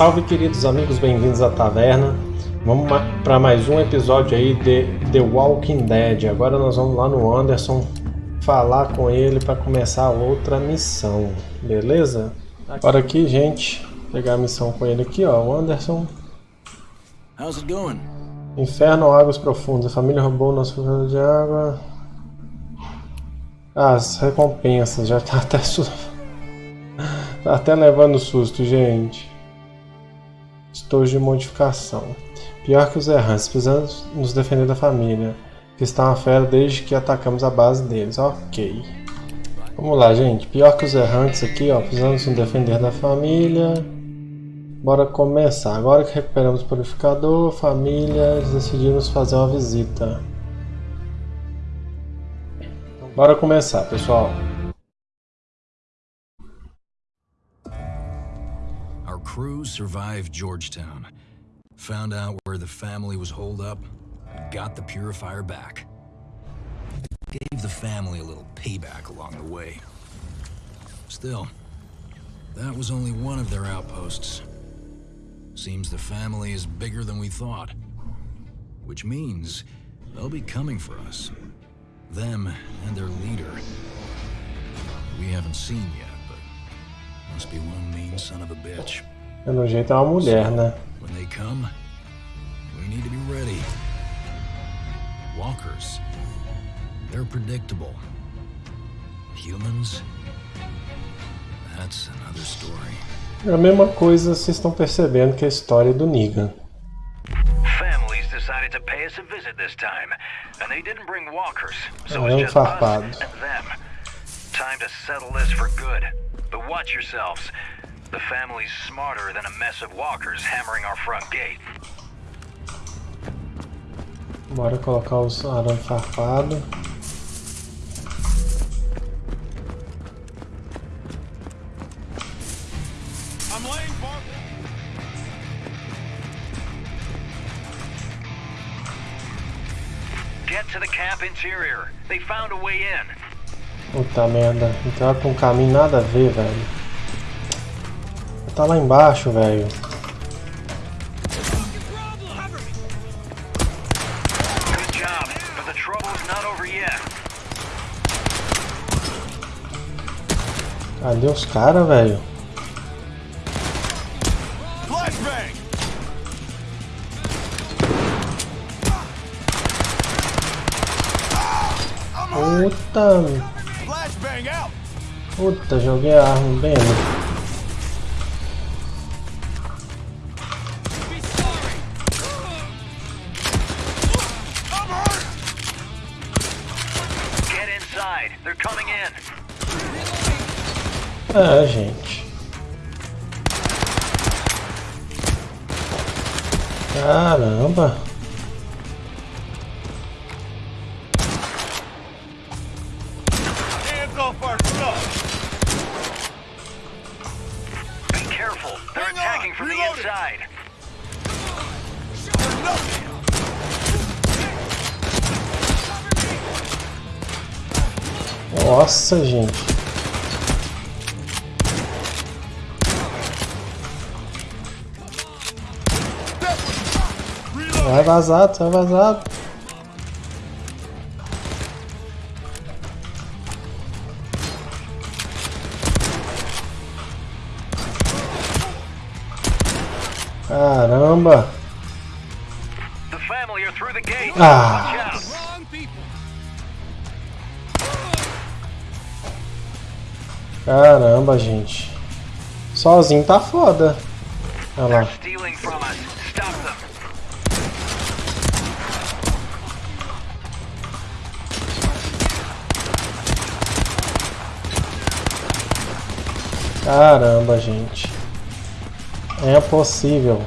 Salve queridos amigos, bem-vindos à taverna. Vamos para mais um episódio aí de The Walking Dead. Agora nós vamos lá no Anderson falar com ele para começar outra missão, beleza? Agora aqui, gente, pegar a missão com ele aqui, ó, o Anderson. How's it going? Inferno, águas profundas. A família roubou nosso filtro de água. As recompensas, já tá até su... tá até levando susto, gente. Estojo de modificação. Pior que os errantes, precisamos nos defender da família, que está uma fera desde que atacamos a base deles. Ok. Vamos lá, gente. Pior que os errantes aqui, ó. Precisamos nos defender da família. Bora começar. Agora que recuperamos o purificador, família, decidimos fazer uma visita. Bora começar, pessoal. Crew survived Georgetown, found out where the family was holed up, and got the purifier back. Gave the family a little payback along the way. Still, that was only one of their outposts. Seems the family is bigger than we thought. Which means they'll be coming for us. Them and their leader. We haven't seen yet, Pelo jeito é uma mulher, né? When they come, we need to be ready. Walkers. They're predictable. Humans? That's another story. É a mesma coisa, vocês estão percebendo que é a história do Negan. Families decided to pay us a visit this time, and they didn't bring walkers, so É it's just us and them. Time to settle this for good. But watch yourselves. The family's smarter than a mess of walkers hammering our front gate. Bora colocar os arame farpado. I'm laying for Get to the camp interior. They found a way in. Puta merda, entrar pra um caminho nada a ver, velho. Tá lá embaixo, velho. Good job, but the trouble's not over yet. Cadê os caras, velho? Flashbang! Puta! Puta, joguei a arma bem ali. É, gente. Caramba. Hands off our stuff! Nothing! Nossa, gente. Vai vazado, vai vazado. Caramba. Ah. Caramba, gente. Sozinho tá foda. Olha lá. Caramba, gente. É possível.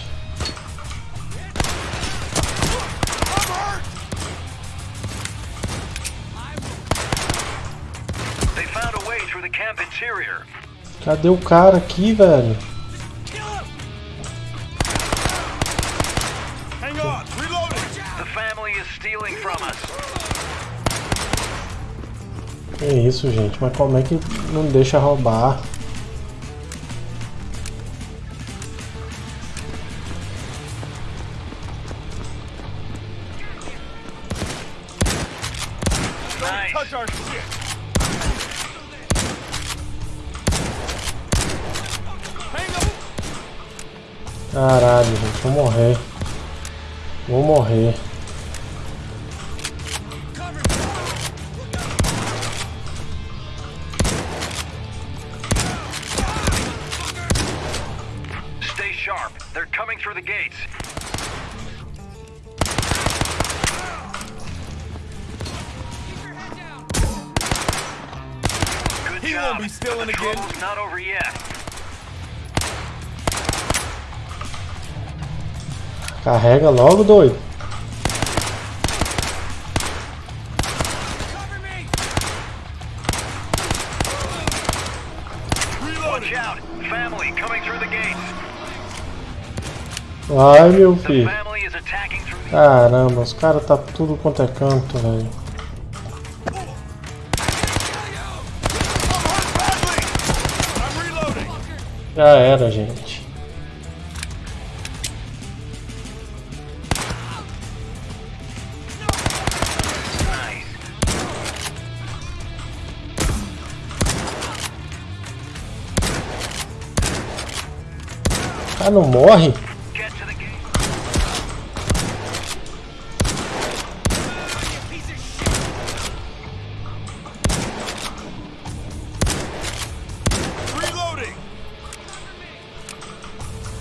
Cadê o cara aqui, velho? Que isso, gente? Mas como é que não deixa roubar? Caralho, gente. Vou morrer. Vou morrer. Stay sharp. They're coming through the gates. Good He job. won't be stealing again. not over yet. Carrega logo, doido. Ai, meu filho. Caramba, os caras tá tudo quanto é canto, velho. Já era, gente. Cara não morre?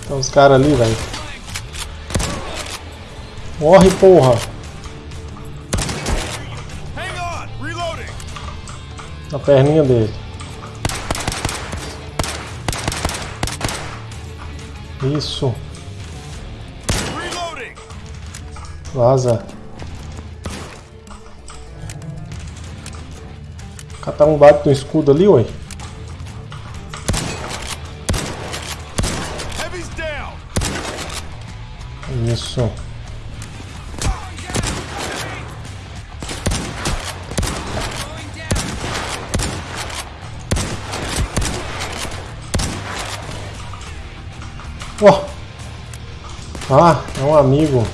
Tem uns caras ali, velho. Morre, porra. Na perninha dele. Isso. Reloading. Vaza. Catar um bate no escudo ali, oi. Isso. Ah, é um amigo.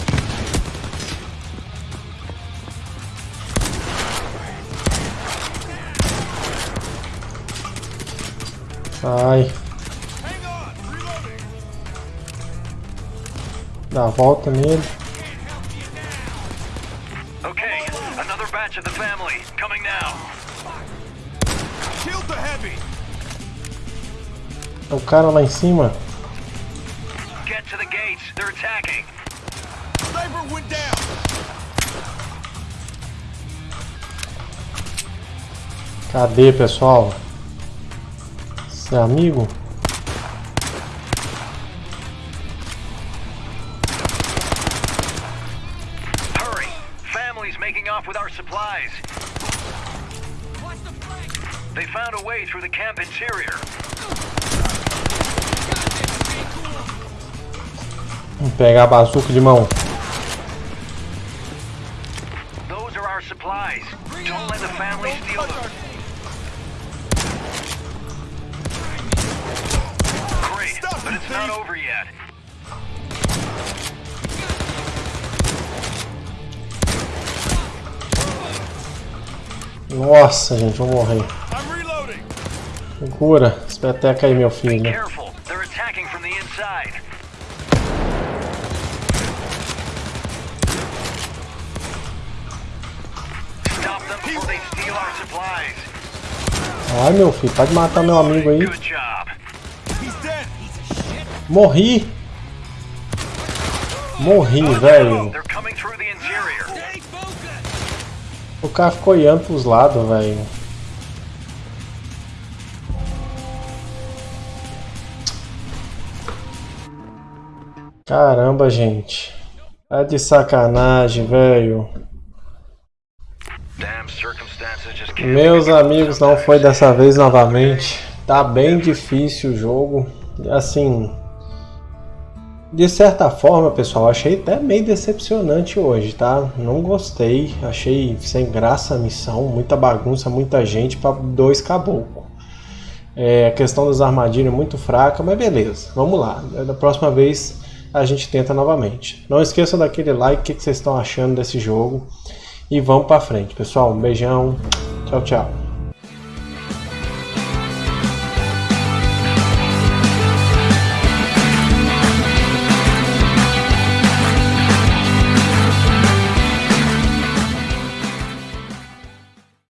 Sai. Reloading. Dá a volta nele. Okay, another batch of the family coming now. Killed the heavy. É o cara lá em cima. Get to the gates. They're attacking. Sniper went down. Cadê, pessoal? Você é amigo? Hurry. Family's making off with our supplies. They found a way through the camp interior. Vamos pegar a bazuca de mão. Nossa, gente, vou morrer. I'm reloading. Segura. Espeteca aí, meu filho. Ai, meu filho, pode matar meu amigo aí. Morri. Morri, velho. O cara ficou olhando pros lados, velho. Caramba, gente. É de sacanagem, velho. Meus amigos, não foi dessa vez novamente. Tá bem difícil o jogo. Assim, de certa forma, pessoal, achei até meio decepcionante hoje, tá? Não gostei, achei sem graça a missão, muita bagunça, muita gente para dois caboclos. É, a questão das armadilhas é muito fraca, mas beleza, vamos lá. Da próxima vez a gente tenta novamente. Não esqueçam daquele like, o que que vocês estão achando desse jogo. E vamos para frente, pessoal. Um beijão, tchau, tchau.